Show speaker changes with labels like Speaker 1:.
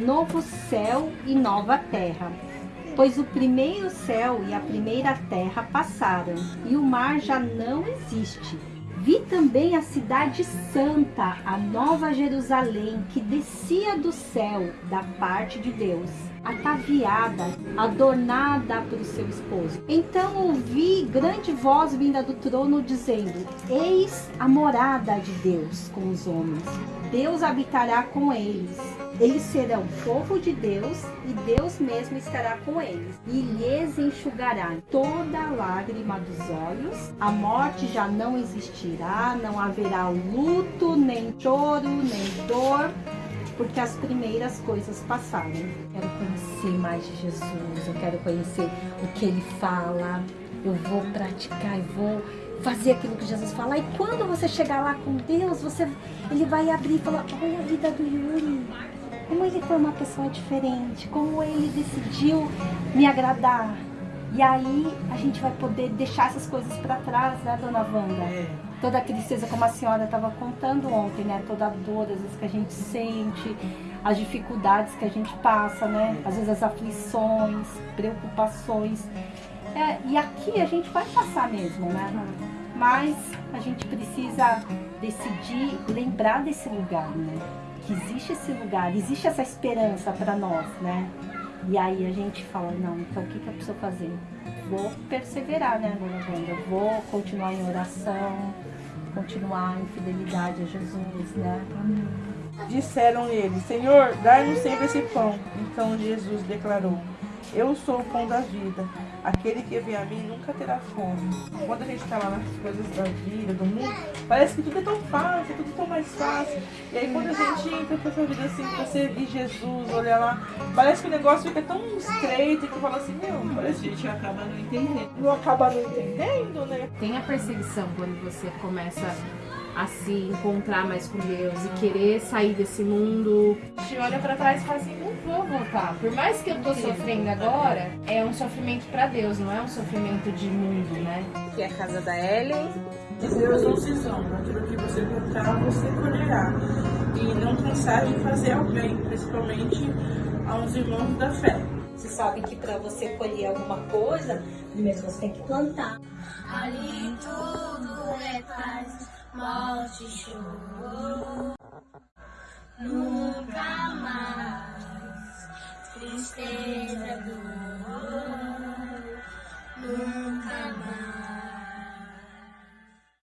Speaker 1: novo céu e nova terra. Pois o primeiro céu e a primeira terra passaram, e o mar já não existe. Vi também a cidade santa, a nova Jerusalém, que descia do céu da parte de Deus, ataviada, adornada para o seu esposo. Então ouvi grande voz vinda do trono dizendo: Eis a morada de Deus com os homens. Deus habitará com eles eles serão povo de Deus e Deus mesmo estará com eles e lhes enxugará toda lágrima dos olhos. A morte já não existirá, não haverá luto, nem choro, nem dor, porque as primeiras coisas passaram. Quero conhecer mais de Jesus, eu quero conhecer o que ele fala, eu vou praticar, eu vou fazer aquilo que Jesus fala. E quando você chegar lá com Deus, você, ele vai abrir e falar, olha a vida do Yuri como ele foi uma pessoa diferente, como ele decidiu me agradar. E aí a gente vai poder deixar essas coisas para trás, né, dona Wanda? É. Toda a tristeza, como a senhora estava contando ontem, né? Toda a dor, às vezes, que a gente sente, as dificuldades que a gente passa, né? Às vezes as aflições, preocupações. É, e aqui a gente vai passar mesmo, né? Mas a gente precisa decidir lembrar desse lugar, né? que existe esse lugar, existe essa esperança para nós, né? E aí a gente fala, não, então o que, que eu preciso fazer? Vou perseverar, né, dona Wanda? Vou continuar em oração, continuar em fidelidade a Jesus, né?
Speaker 2: Disseram ele, Senhor, dai-nos sempre esse pão. Então Jesus declarou, eu sou o pão da vida. Aquele que vem a mim nunca terá fome. Quando a gente está lá nas coisas da vida, do mundo, parece que tudo é tão fácil, tudo é tão mais fácil. E aí quando a gente entra pra essa vida assim, pra servir Jesus, olhar lá, parece que o negócio fica tão estreito que fala assim, meu, parece que a gente acaba não entendendo. Não acaba não entendendo, né?
Speaker 3: Tem a perseguição quando você começa a se encontrar mais com Deus e querer sair desse mundo. A gente olha para trás e fala assim, não vou voltar. Por mais que eu tô sofrendo agora, é um sofrimento para Deus, não é um sofrimento de mundo, né?
Speaker 4: Que é a casa da Ellen.
Speaker 2: Deus não se zomba, aquilo que você plantar, você colherá. E não cansar de fazer ao bem, principalmente aos irmãos da fé.
Speaker 1: Você sabe que para você colher alguma coisa, primeiro você tem que plantar.
Speaker 5: Ali tudo é paz morte e choro. Mais tristeza, dor. Nunca